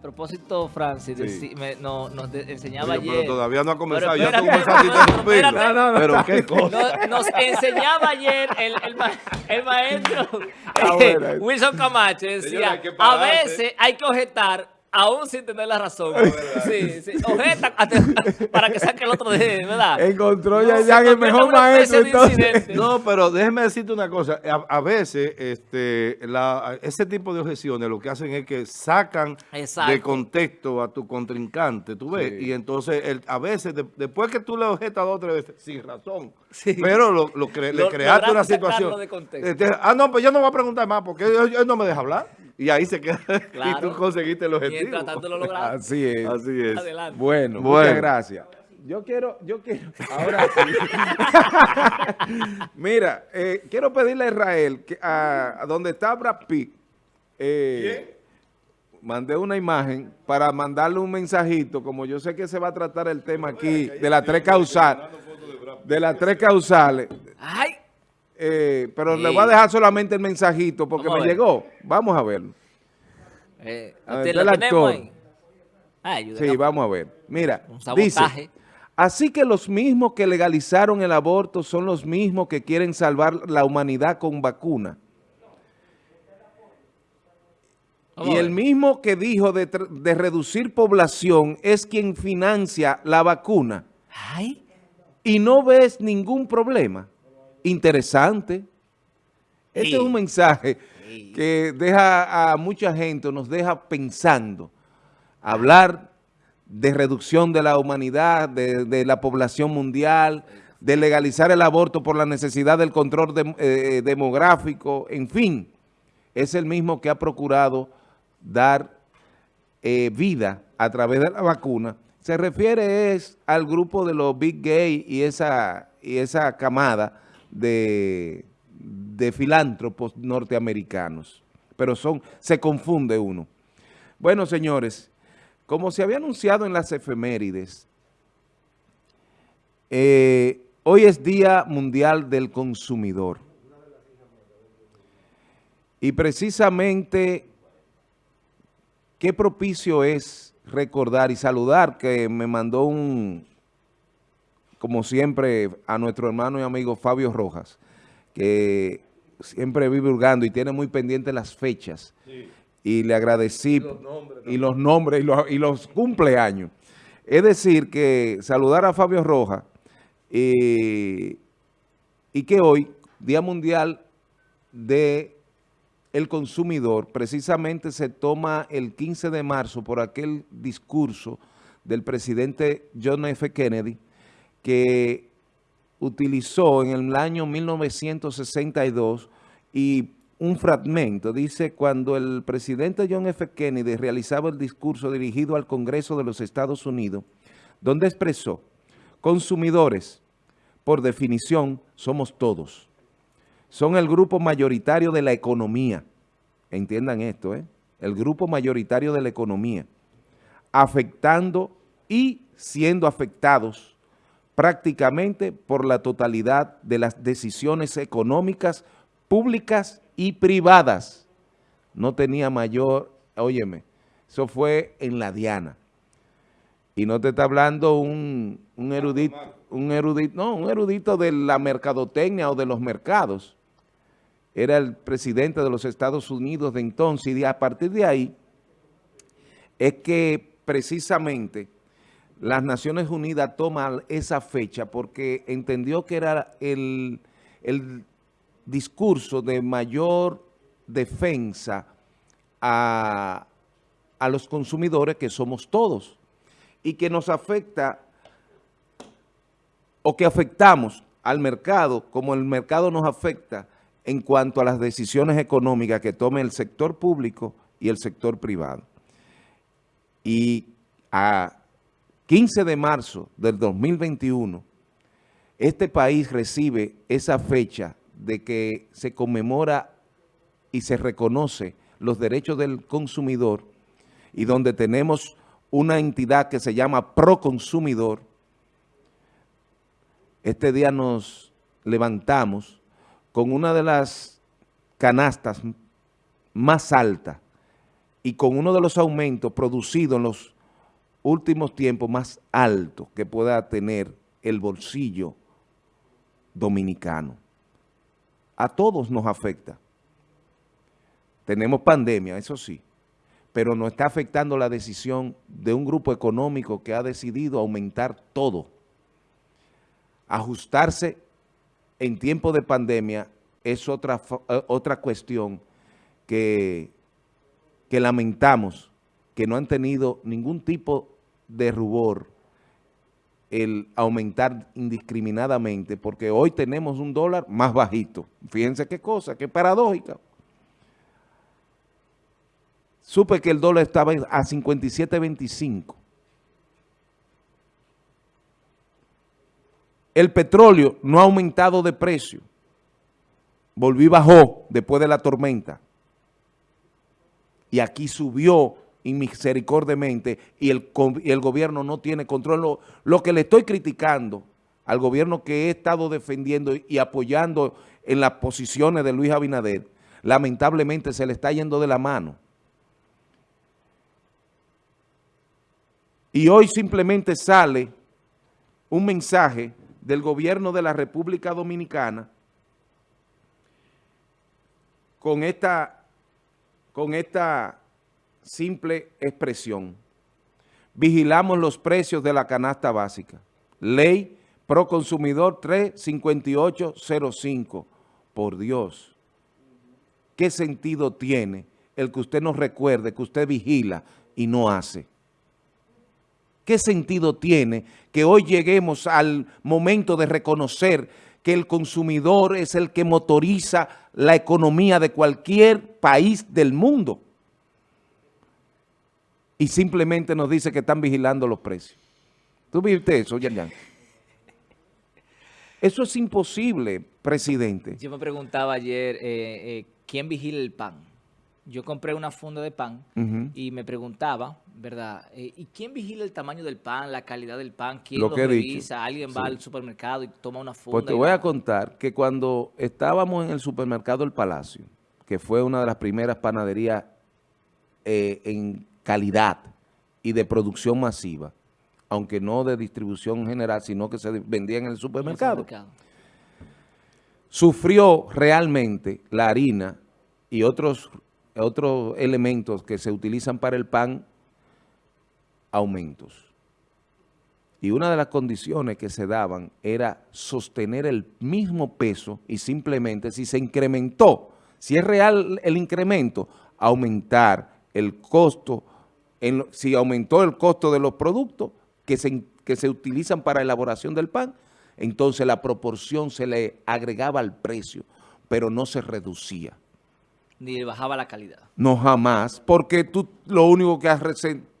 a propósito, Francis, Sí. me- no- nos de- enseñaba Oye, pero ayer. todavía no ha comenzado. Pero ya tú comenzaste a interrumpirlo. espérate. No, no, Pero qué cosa. Nos, nos enseñaba ayer el, el, ma- el maestro Ah, eh. Wilson Camacho, Señora, decía, que a pararse". veces hay que objetar aún sin tener la razón. Sí, sí, para que saque el otro de, ¿verdad? Encontró No, ya, se ya el mejor maestro. Entonces. No, pero déjeme decirte una cosa. A, a veces este, la- ese tipo de objeciones lo que hacen es que sacan Exacto. de contexto a tu contrincante, tú ves. Sí. Y entonces el- a veces, de- después que tú le objetas dos o tres veces, sin razón, Sí. pero lo, lo cre- le Lo- creaste una situación. sacarlo de contexto. Este, ah, no, pues yo no voy a preguntar más porque él, él no me deja hablar. Y ahí se queda. Y tú conseguiste el objetivo. Mientras tanto lo lograste. Así es. Así es. Adelante. Bueno, Bueno. muchas gracias. Yo quiero, yo quiero, ahora sí. Mira, eh, quiero pedirle a Israel, que a, a donde está Brad Pitt, eh, mandé una imagen para mandarle un mensajito, como yo sé que se va a tratar el tema aquí de las tres causales, de las tres causales, Ay, eh, pero le Sí. voy a dejar solamente el mensajito porque Vamos me llegó. Vamos a verlo. eh, A ver, ¿usted está lo el actor. ahí? Ay. Sí, vamos a ver. Mira, Un dice, así que los mismos que legalizaron el aborto son los mismos que quieren salvar la humanidad con vacuna. Vamos Y el mismo que dijo de, de reducir población es quien financia la vacuna. Ay, Y no ves ningún problema. Interesante. Este Sí. es un mensaje Sí. que deja a mucha gente, nos deja pensando. Hablar de reducción de la humanidad, de, de la población mundial, de legalizar el aborto por la necesidad del control dem- eh, demográfico, en fin. Es el mismo que ha procurado dar eh, vida a través de la vacuna. Se refiere es al grupo de los Big Gay y esa, y esa camada de, de filántropos norteamericanos. Pero son, se confunde uno. Bueno, señores, como se había anunciado en las efemérides, eh, hoy es Día Mundial del Consumidor. Y precisamente, qué propicio es recordar y saludar que me mandó un, como siempre, a nuestro hermano y amigo Fabio Rojas, que siempre vive hurgando y tiene muy pendientes las fechas. Y le agradecí. Y los nombres. Y los, y los cumpleaños. Es decir, que saludar a Fabio Rojas eh, y que hoy, Día Mundial de el consumidor, precisamente se toma el 15 de marzo por aquel discurso del presidente John F. Kennedy que utilizó en el año 1962 y un fragmento, dice, cuando el presidente John F. Kennedy realizaba el discurso dirigido al Congreso de los Estados Unidos, donde expresó, consumidores, por definición, somos todos son el grupo mayoritario de la economía. Entiendan esto, ¿eh? El grupo mayoritario de la economía. Afectando y siendo afectados prácticamente por la totalidad de las decisiones económicas públicas y privadas. No tenía mayor, óyeme, eso fue en la Diana. Y no te está hablando un, un erudito, un erudito, no, un erudito de la mercadotecnia o de los mercados. Era el presidente de los Estados Unidos de entonces y a partir de ahí es que precisamente las Naciones Unidas toman esa fecha porque entendió que era el, el discurso de mayor defensa a, a los consumidores que somos todos y que nos afecta o que afectamos al mercado como el mercado nos afecta en cuanto a las decisiones económicas que tome el sector público y el sector privado. Y a 15 de marzo del 2021, este país recibe esa fecha de que se conmemora y se reconoce los derechos del consumidor y donde tenemos una entidad que se llama Proconsumidor. Este día nos levantamos con una de las canastas más altas y con uno de los aumentos producidos en los últimos tiempos más altos que pueda tener el bolsillo dominicano. A todos nos afecta. Tenemos pandemia, eso sí, pero nos está afectando la decisión de un grupo económico que ha decidido aumentar todo. Ajustarse en tiempo de pandemia es otra, eh, otra cuestión que, que lamentamos, que no han tenido ningún tipo de rubor el aumentar indiscriminadamente, porque hoy tenemos un dólar más bajito. Fíjense qué cosa, qué paradójica. Supe que el dólar estaba a 57.25. El petróleo no ha aumentado de precio. Volvió y bajó después de la tormenta. Y aquí subió inmisericordiamente y el, y el gobierno no tiene control. Lo, lo, que le estoy criticando al gobierno que he estado defendiendo y apoyando en las posiciones de Luis Abinader, lamentablemente se le está yendo de la mano. Y hoy simplemente sale un mensaje del gobierno de la República Dominicana con esta, con esta simple expresión. Vigilamos los precios de la canasta básica. Ley Pro Consumidor 35805. Por Dios, ¿qué sentido tiene el que usted nos recuerde que usted vigila y no hace? ¿Qué sentido tiene que hoy lleguemos al momento de reconocer que el consumidor es el que motoriza la economía de cualquier país del mundo? Y simplemente nos dice que están vigilando los precios. ¿Tú viste eso, Yan Eso es imposible, presidente. Yo me preguntaba ayer, eh, eh, ¿quién vigila el pan? yo compré una funda de pan y me preguntaba, ¿verdad? Eh, ¿Y quién vigila el tamaño del pan, la calidad del pan? ¿Quién lo, revisa? ¿Alguien va al supermercado y toma una funda? Pues te voy a contar que cuando estábamos en el supermercado El Palacio, que fue una de las primeras panaderías en calidad y de producción masiva, aunque no de distribución general, sino que se vendía en el supermercado. Sufrió realmente la harina y otros otros elementos que se utilizan para el pan, aumentos. Y una de las condiciones que se daban era sostener el mismo peso y simplemente si se incrementó, si es real el incremento, aumentar el costo, en, si aumentó el costo de los productos que se, que se utilizan para elaboración del pan, entonces la proporción se le agregaba al precio, pero no se reducía ni bajaba la calidad. No, jamás, porque tú lo único que has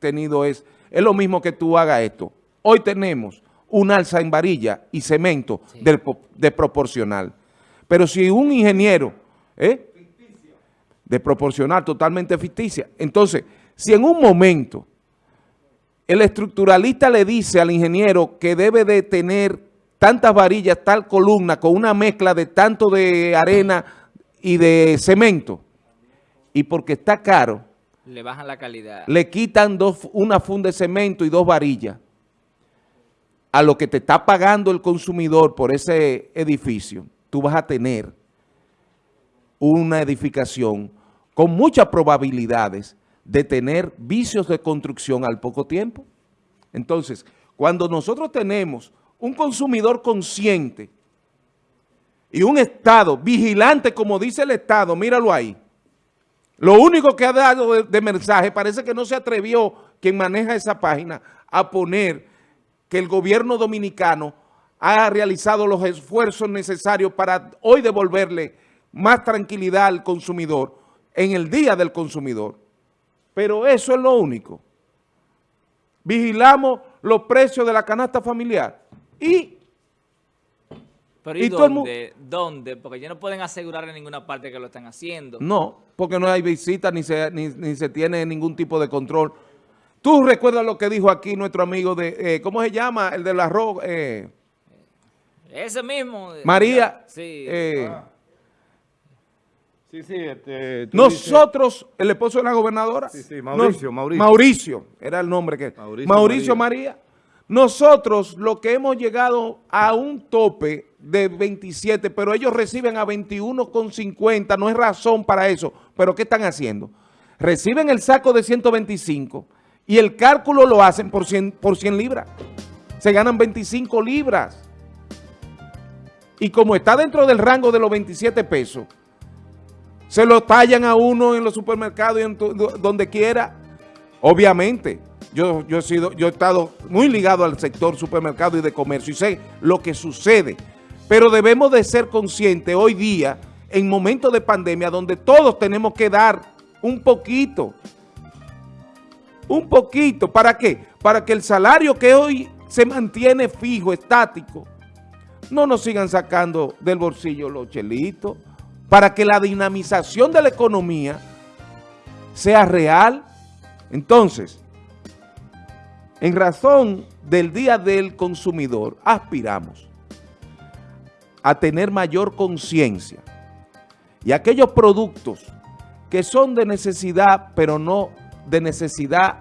tenido es, es lo mismo que tú hagas esto. Hoy tenemos un alza en varilla y cemento de, proporcional. Pero si un ingeniero, ¿eh? de proporcional, totalmente ficticia, entonces, si en un momento el estructuralista le dice al ingeniero que debe de tener tantas varillas, tal columna, con una mezcla de tanto de arena y de cemento, y porque está caro, le bajan la calidad. Le quitan dos, una funda de cemento y dos varillas a lo que te está pagando el consumidor por ese edificio, tú vas a tener una edificación con muchas probabilidades de tener vicios de construcción al poco tiempo. Entonces, cuando nosotros tenemos un consumidor consciente y un Estado vigilante, como dice el Estado, míralo ahí, lo único que ha dado de, mensaje, parece que no se atrevió quien maneja esa página a poner que el gobierno dominicano ha realizado los esfuerzos necesarios para hoy devolverle más tranquilidad al consumidor en el día del consumidor. Pero eso es lo único. Vigilamos los precios de la canasta familiar y pero ¿y, dónde? ¿Dónde? Porque ya no pueden asegurar en ninguna parte que lo están haciendo. No, porque no hay visita ni se, ni, se tiene ningún tipo de control. ¿Tú recuerdas lo que dijo aquí nuestro amigo de, eh, ¿cómo se llama? El del arroz. Eh, Ese mismo. María. Sí. Eh, Sí, sí, este, Nosotros, el esposo de la gobernadora. Sí, sí, Mauricio, Mauricio. Mauricio, era el nombre que... Mauricio, María. Nosotros, lo que hemos llegado a un tope de 27, pero ellos reciben a 21,50, no es razón para eso. Pero ¿qué están haciendo? Reciben el saco de 125 y el cálculo lo hacen por 100, por 100 libras. Se ganan 25 libras. Y como está dentro del rango de los 27 pesos, se lo tallan a uno en los supermercados y en donde quiera. Obviamente, yo, he sido, yo he estado muy ligado al sector supermercado y de comercio y sé lo que sucede. Pero debemos de ser conscientes hoy día, en momentos de pandemia, donde todos tenemos que dar un poquito. Un poquito. ¿Para qué? Para que el salario que hoy se mantiene fijo, estático, no nos sigan sacando del bolsillo los chelitos, para que la dinamización de la economía sea real. Entonces, en razón del Día del Consumidor, aspiramos a tener mayor conciencia y aquellos productos que son de necesidad, pero no de necesidad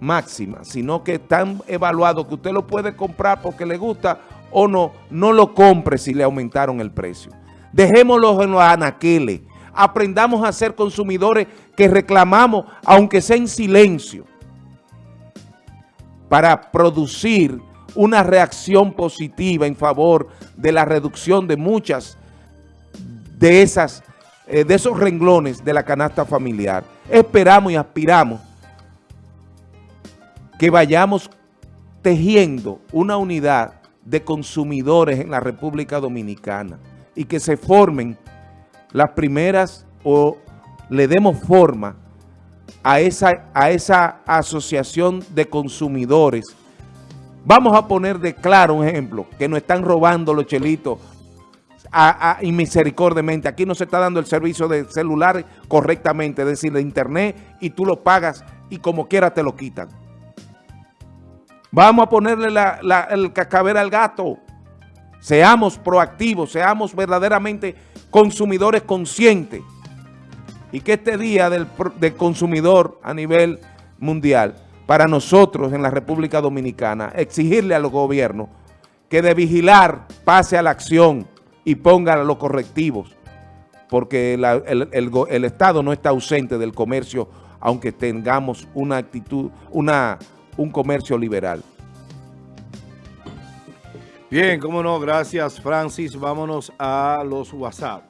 máxima, sino que están evaluados, que usted lo puede comprar porque le gusta o no, no lo compre si le aumentaron el precio. Dejémoslo en los anaqueles. Aprendamos a ser consumidores que reclamamos, aunque sea en silencio, para producir una reacción positiva en favor de la reducción de muchas de, esas, eh, de esos renglones de la canasta familiar. Esperamos y aspiramos que vayamos tejiendo una unidad de consumidores en la República Dominicana y que se formen las primeras o le demos forma a esa, a esa asociación de consumidores. Vamos a poner de claro un ejemplo, que nos están robando los chelitos y misericordiamente. Aquí no se está dando el servicio de celular correctamente, es decir, de internet, y tú lo pagas y como quiera te lo quitan. Vamos a ponerle el cascabel al gato. Seamos proactivos, seamos verdaderamente consumidores conscientes. Y que este día del, consumidor a nivel mundial, para nosotros en la República Dominicana, exigirle a los gobiernos que de vigilar pase a la acción y ponga los correctivos, porque el, Estado no está ausente del comercio, aunque tengamos una actitud, una, un comercio liberal. Bien, cómo no, gracias Francis. Vámonos a los WhatsApp.